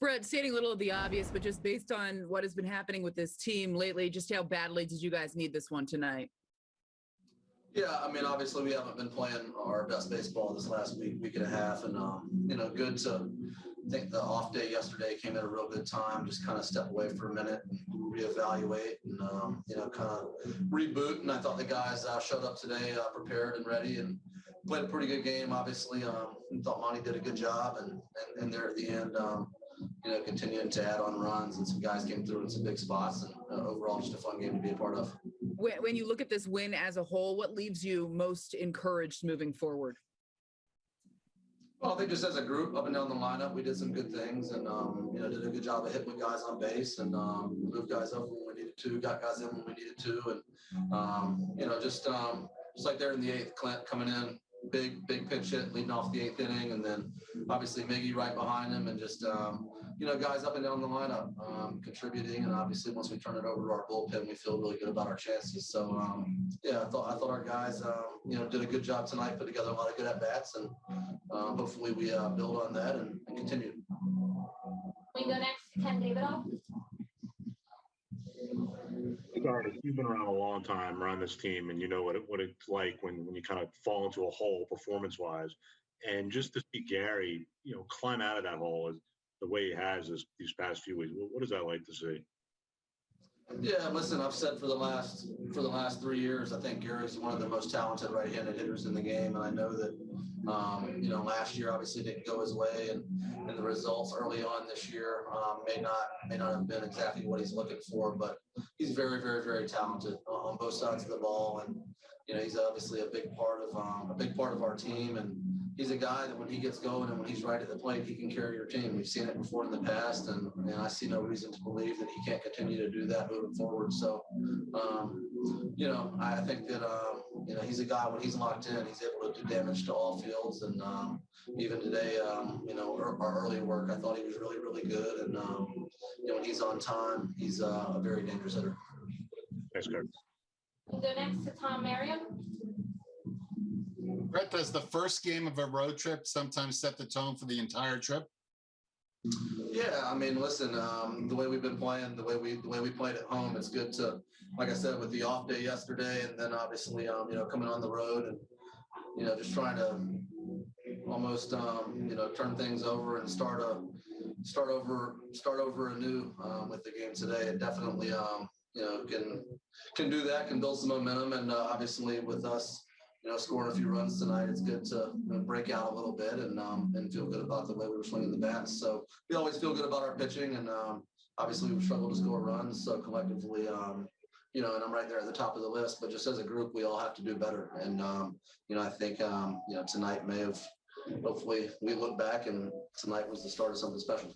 Brett, stating a little of the obvious, but just based on what has been happening with this team lately, just how badly did you guys need this one tonight? Yeah, I mean, obviously we haven't been playing our best baseball this last week, week and a half, and um, you know, good to I think the off day yesterday came at a real good time. Just kind of step away for a minute and reevaluate and um, you know, kind of reboot. And I thought the guys uh, showed up today uh, prepared and ready and played a pretty good game. Obviously, um, thought Monty did a good job, and and, and there at the end. Um, you know, continuing to add on runs and some guys came through in some big spots and uh, overall just a fun game to be a part of. When, when you look at this win as a whole, what leaves you most encouraged moving forward? Well, I think just as a group up and down the lineup, we did some good things and, um, you know, did a good job of hitting with guys on base and, um, moved guys up when we needed to, got guys in when we needed to. And, um, you know, just, um, just like there in the eighth, Clint coming in, big, big pinch hit leading off the eighth inning. And then obviously Miggy right behind him and just, um, you know, guys up and down the lineup, um, contributing. And obviously once we turn it over to our bullpen, we feel really good about our chances. So, um, yeah, I thought, I thought our guys, um, you know, did a good job tonight, put together a lot of good at bats and, um, hopefully we, uh, build on that and, and continue. You've been around a long time around this team, and you know what it, what it's like when when you kind of fall into a hole performance wise. And just to see Gary, you know, climb out of that hole is the way he has this, these past few weeks. What, what is that like to see? Yeah, listen, I've said for the last for the last three years, I think Gary's one of the most talented right-handed hitters in the game, and I know that um, you know last year obviously didn't go his way, and and the results early on this year um, may not may not have been exactly what he's looking for, but he's very very very talented on both sides of the ball, and you know he's obviously a big part of um, a big part of our team, and he's a guy that when he gets going and when he's right at the plate, he can carry your team. We've seen it before in the past, and, and I see no reason to believe that he can't continue to do that moving forward. So, um, you know, I think that um, you know he's a guy when he's locked in, he's able to do damage to all fields. And um, even today, um, you know, our, our, early work, I thought he was really, really good. And um, you know, when he's on time, he's uh, a very dangerous hitter. Thanks, Kirk. We'll go next to Tom Merriam. Brett, does the first game of a road trip sometimes set the tone for the entire trip? Yeah, I mean, listen, um, the way we've been playing, the way we the way we played at home, it's good to, like I said, with the off day yesterday, and then obviously, um, you know, coming on the road and you know, just trying to almost, um, you know, turn things over and start a start over start over anew um, with the game today. It definitely, um, you know, can can do that, can build some momentum, and uh, obviously with us you know, scoring a few runs tonight, it's good to you know, break out a little bit and um, and feel good about the way we were swinging the bats. So we always feel good about our pitching, and um, obviously we struggled to score runs. So collectively, um, you know, and I'm right there at the top of the list. But just as a group, we all have to do better. And um, you know, I think um, you know tonight may have. Hopefully, we look back and tonight was the start of something special.